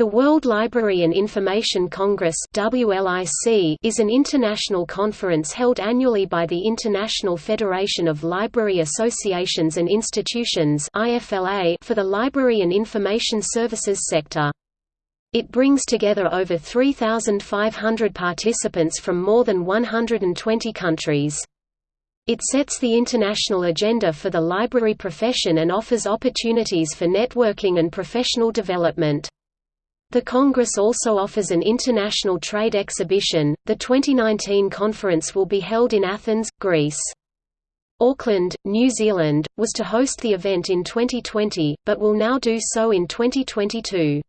The World Library and Information Congress is an international conference held annually by the International Federation of Library Associations and Institutions for the library and information services sector. It brings together over 3,500 participants from more than 120 countries. It sets the international agenda for the library profession and offers opportunities for networking and professional development. The Congress also offers an international trade exhibition. The 2019 conference will be held in Athens, Greece. Auckland, New Zealand, was to host the event in 2020, but will now do so in 2022.